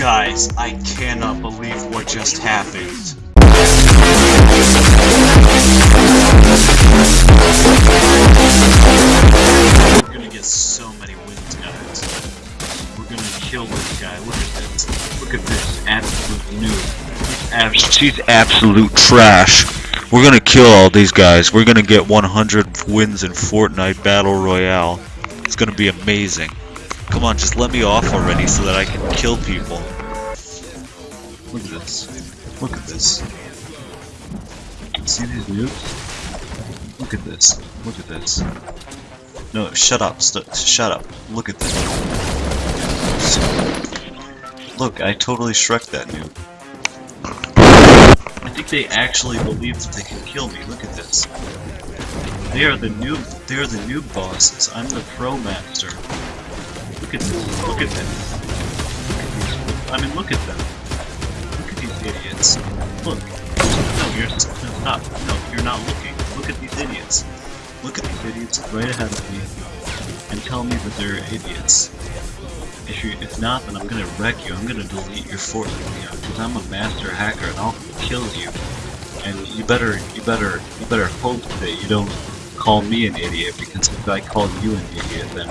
Guys, I cannot believe what just happened. We're gonna get so many wins, guys. We're gonna kill this guy. Look at this. Look at this. Absolute noob. She's absolute trash. We're gonna kill all these guys. We're gonna get 100 wins in Fortnite Battle Royale. It's gonna be amazing. Come on, just let me off already so that I can kill people. Look at this. Look at this. See these noobs? Look at this. Look at this. No, shut up. St shut up. Look at this. Look, I totally Shrek that noob. I think they actually believe that they can kill me. Look at this. They are the noob. They are the noob bosses. I'm the pro master. Look at this. Look at them. I mean, look at them. Look at these idiots. Look. No, you're stop. No, you're not looking. Look at these idiots. Look at these idiots right ahead of me, and tell me that they're idiots. If you, if not, then I'm gonna wreck you. I'm gonna delete your Fortnite because I'm a master hacker and I'll kill you. And you better, you better, you better hope that you don't call me an idiot because if I call you an idiot, then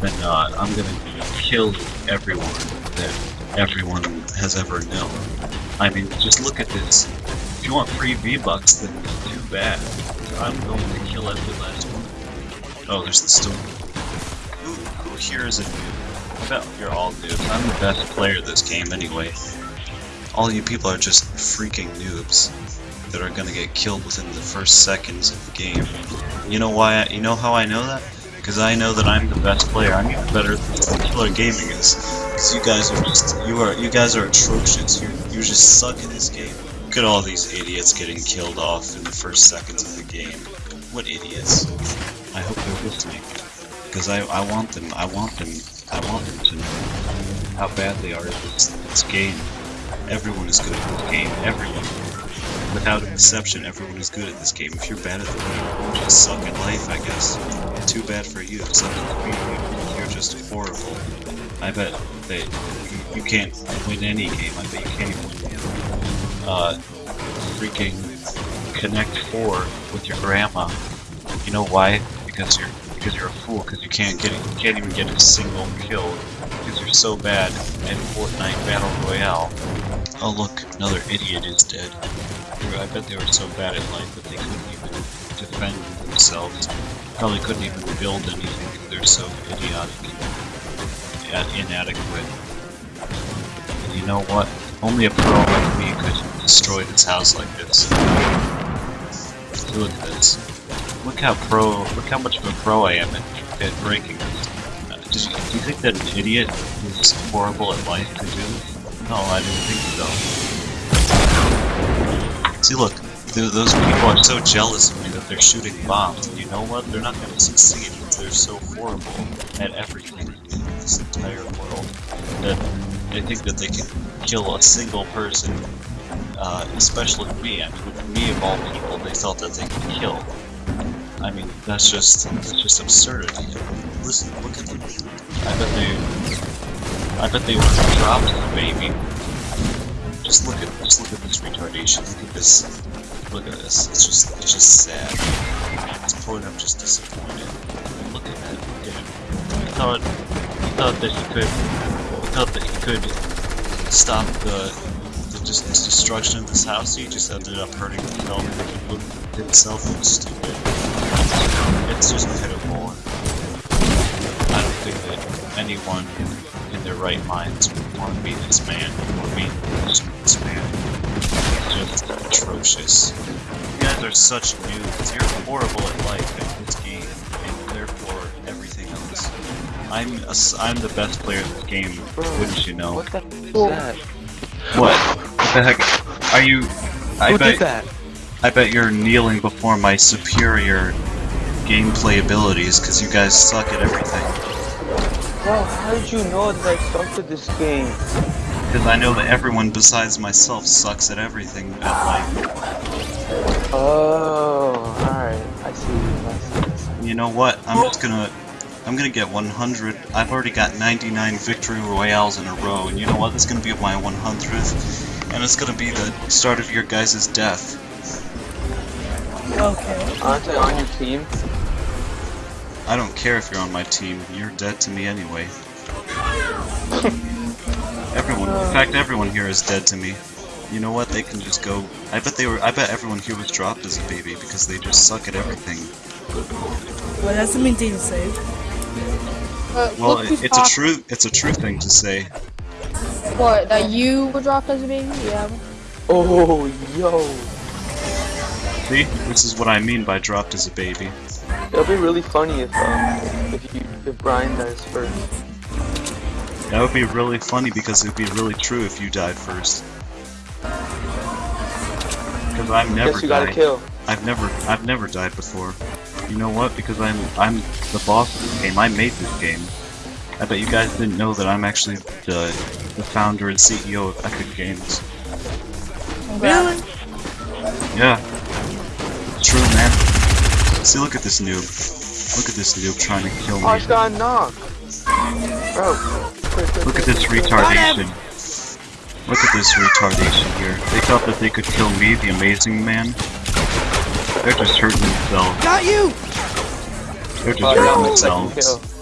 then uh, I'm gonna kill everyone that everyone has ever known. I mean, just look at this. If you want free V-Bucks, then too bad. I'm going to kill every last one. Oh, there's the storm. Who, who here is a noob? Bet you're all noobs. I'm the best player this game anyway. All you people are just freaking noobs that are gonna get killed within the first seconds of the game. You know why? I, you know how I know that? Because I know that I'm the best player. I'm even better than Killer Gaming is. Because you guys are just you are you guys are atrocious. You you just suck at this game. Look at all these idiots getting killed off in the first seconds of the game. What idiots? I hope they're listening. Because I, I want them I want them I want them to know how bad they are at this, this game. Everyone is good at this game. Everyone. Without exception, everyone is good at this game. If you're bad at the game, you just suck at life, I guess. Too bad for you, except for me, you're just horrible. I bet that you, you can't win any game. I bet you can't even win uh, freaking Connect 4 with your grandma. You know why? Because you're because you're a fool. Because you can't get you can't even get a single kill because you're so bad at Fortnite Battle Royale. Oh look, another idiot is dead. I bet they were so bad at life that they couldn't even defend themselves. Probably couldn't even build anything they're so idiotic and inadequate. And you know what? Only a pro like me could destroy this house like this. Look at this. Look how pro, look how much of a pro I am at, at breaking. Uh, do, you, do you think that an idiot who's horrible at life could do? No, I didn't think so. See, look, th those people are so jealous of me that they're shooting bombs, and you know what? They're not going to succeed because they're so horrible at everything in this entire world that they think that they can kill a single person, uh, especially me. I mean, with me of all people, they thought that they could kill. I mean, that's just that's just absurdity. Listen, look at them. I bet they, I bet they have dropped the baby. Just look at just look at this retardation. Look at this. Look at this. It's just it's just sad. It's point I'm just disappointed. Look at that. Look at him. He thought he thought that he could he thought that he could stop the the just destruction of this house. He just ended up hurting himself. Himself look stupid. It's just pitiful. Anyone in their right minds would want to be this man or be this man. It's just atrocious. You guys are such noobs. You're horrible at life and this game, and therefore everything else. I'm a, I'm the best player in this game, wouldn't you know? What the f is that? What? What the heck? Are you? I Who bet. did that? I bet you're kneeling before my superior gameplay abilities because you guys suck at everything. Bro, how did you know that I sucked at this game? Because I know that everyone besides myself sucks at everything at life. Oh, alright. I see. I see. I see. You know what? I'm just gonna. I'm gonna get 100. I've already got 99 victory royales in a row, and you know what? It's gonna be my 100th, and it's gonna be the start of your guys' death. Okay. Aren't I on your team? I don't care if you're on my team. You're dead to me anyway. everyone, in fact, everyone here is dead to me. You know what? They can just go. I bet they were. I bet everyone here was dropped as a baby because they just suck at everything. Well, that's the thing to say. Uh, Well, it, it's a true. It's a true thing to say. What, that you were dropped as a baby? Yeah. Oh, yo. See, this is what I mean by dropped as a baby. It'll be really funny if um if you if Brian dies first. That would be really funny because it would be really true if you died first. Because I've never Guess you gotta died. kill. I've never, I've never died before. You know what? Because I'm, I'm the boss of this game. I made this game. I bet you guys didn't know that I'm actually the, the founder and CEO of Epic Games. Really? Yeah. True, man. See, look at this noob. Look at this noob trying to kill me. I me. just got a knock. Bro. quick, quick, Look at this quick, quick. retardation. Look at this retardation here. They thought that they could kill me, the amazing man. They're just hurting themselves. Got you! They're just Oh, hurting themselves. kill.